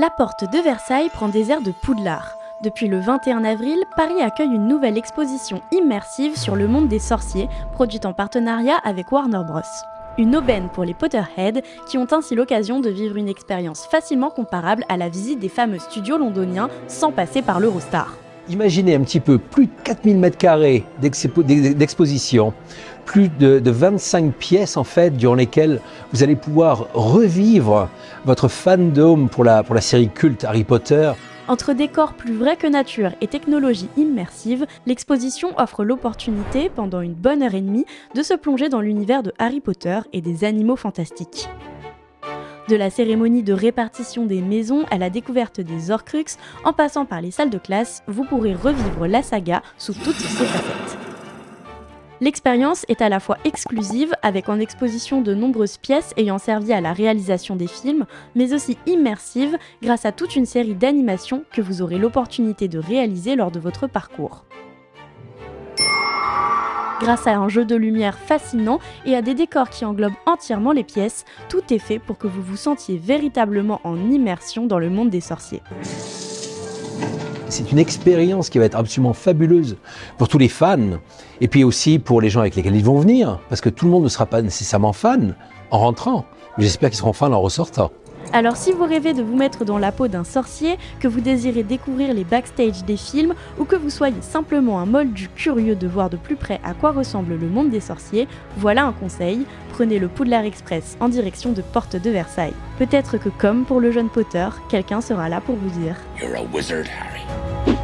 La porte de Versailles prend des airs de Poudlard. Depuis le 21 avril, Paris accueille une nouvelle exposition immersive sur le monde des sorciers, produite en partenariat avec Warner Bros. Une aubaine pour les Potterheads qui ont ainsi l'occasion de vivre une expérience facilement comparable à la visite des fameux studios londoniens sans passer par l'Eurostar. Imaginez un petit peu plus de 4000 m2 d'exposition, plus de, 25 pièces en fait durant lesquelles vous allez pouvoir revivre votre fandom pour la, pour la série culte Harry Potter. Entre décors plus vrais que nature et technologie immersive, l'exposition offre l'opportunité, pendant une bonne heure et demie, de se plonger dans l'univers de Harry Potter et des animaux fantastiques. De la cérémonie de répartition des maisons à la découverte des Horcruxes, en passant par les salles de classe, vous pourrez revivre la saga sous toutes ses facettes. L'expérience est à la fois exclusive, avec en exposition de nombreuses pièces ayant servi à la réalisation des films, mais aussi immersive grâce à toute une série d'animations que vous aurez l'opportunité de réaliser lors de votre parcours. Grâce à un jeu de lumière fascinant et à des décors qui englobent entièrement les pièces, tout est fait pour que vous vous sentiez véritablement en immersion dans le monde des sorciers. C'est une expérience qui va être absolument fabuleuse pour tous les fans et puis aussi pour les gens avec lesquels ils vont venir, parce que tout le monde ne sera pas nécessairement fan en rentrant, mais j'espère qu'ils seront fans en ressortant. Alors si vous rêvez de vous mettre dans la peau d'un sorcier, que vous désirez découvrir les backstage des films ou que vous soyez simplement un moldu curieux de voir de plus près à quoi ressemble le monde des sorciers, voilà un conseil, prenez le Poudlard Express en direction de Porte de Versailles. Peut-être que comme pour le jeune Potter, quelqu'un sera là pour vous dire You're a wizard, Harry.